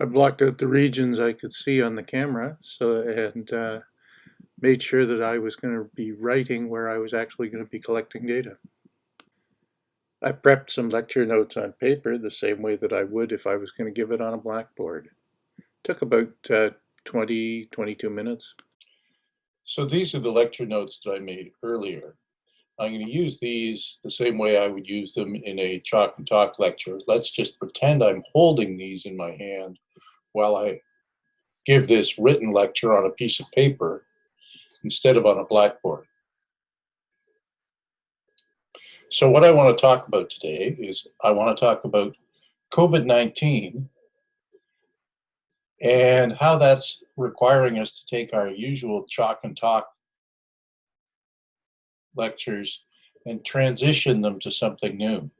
I blocked out the regions I could see on the camera so and uh, made sure that I was going to be writing where I was actually going to be collecting data. I prepped some lecture notes on paper the same way that I would if I was going to give it on a blackboard. Took about uh, 20, 22 minutes. So these are the lecture notes that I made earlier. I'm going to use these the same way I would use them in a chalk and talk lecture. Let's just pretend I'm holding these in my hand while I give this written lecture on a piece of paper instead of on a blackboard. So what I want to talk about today is I want to talk about COVID-19 and how that's requiring us to take our usual chalk and talk lectures and transition them to something new.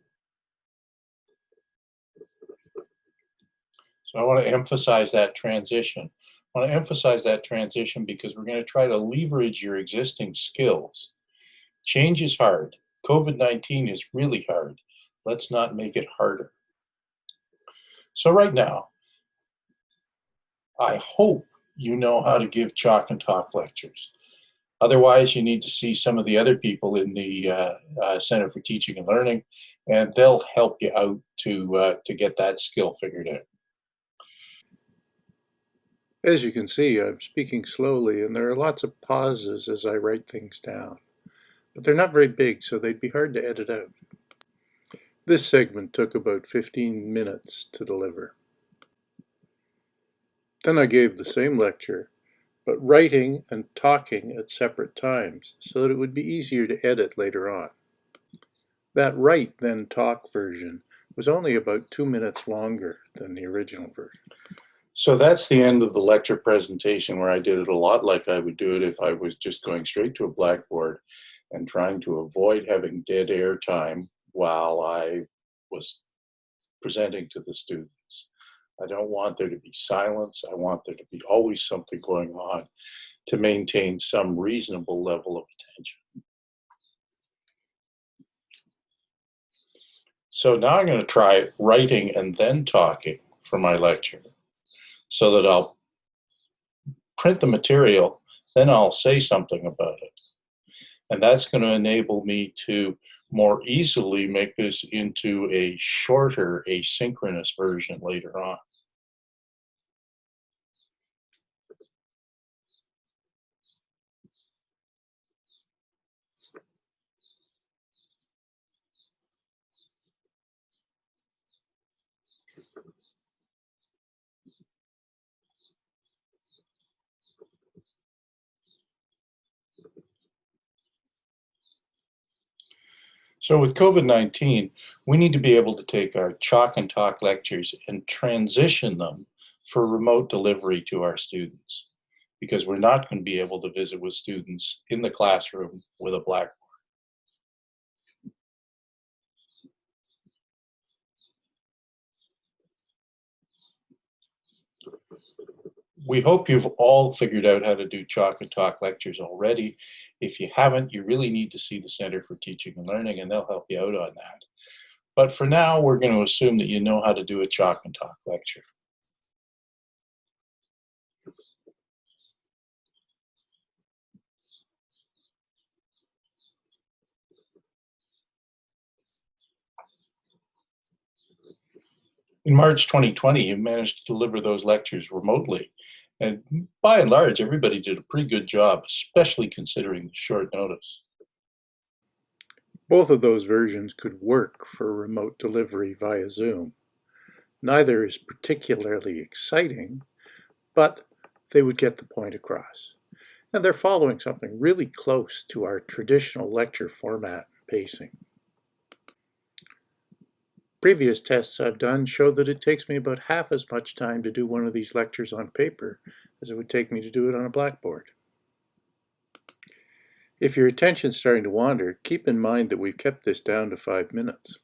So I want to emphasize that transition. I want to emphasize that transition because we're going to try to leverage your existing skills. Change is hard. COVID-19 is really hard. Let's not make it harder. So right now, I hope you know how to give chalk and talk lectures. Otherwise, you need to see some of the other people in the uh, uh, Center for Teaching and Learning, and they'll help you out to, uh, to get that skill figured out. As you can see, I'm speaking slowly, and there are lots of pauses as I write things down. But they're not very big, so they'd be hard to edit out. This segment took about 15 minutes to deliver. Then I gave the same lecture but writing and talking at separate times so that it would be easier to edit later on. That write then talk version was only about two minutes longer than the original version. So that's the end of the lecture presentation where I did it a lot like I would do it if I was just going straight to a blackboard and trying to avoid having dead air time while I was presenting to the students. I don't want there to be silence. I want there to be always something going on to maintain some reasonable level of attention. So now I'm going to try writing and then talking for my lecture so that I'll print the material, then I'll say something about it. And that's going to enable me to more easily make this into a shorter asynchronous version later on. So with COVID-19, we need to be able to take our chalk and talk lectures and transition them for remote delivery to our students because we're not going to be able to visit with students in the classroom with a blackboard. We hope you've all figured out how to do chalk and talk lectures already. If you haven't, you really need to see the Center for Teaching and Learning and they'll help you out on that. But for now, we're going to assume that you know how to do a chalk and talk lecture. In March 2020, you managed to deliver those lectures remotely. And by and large, everybody did a pretty good job, especially considering the short notice. Both of those versions could work for remote delivery via Zoom. Neither is particularly exciting, but they would get the point across. And they're following something really close to our traditional lecture format and pacing. Previous tests I've done show that it takes me about half as much time to do one of these lectures on paper as it would take me to do it on a blackboard. If your attention's starting to wander, keep in mind that we've kept this down to five minutes.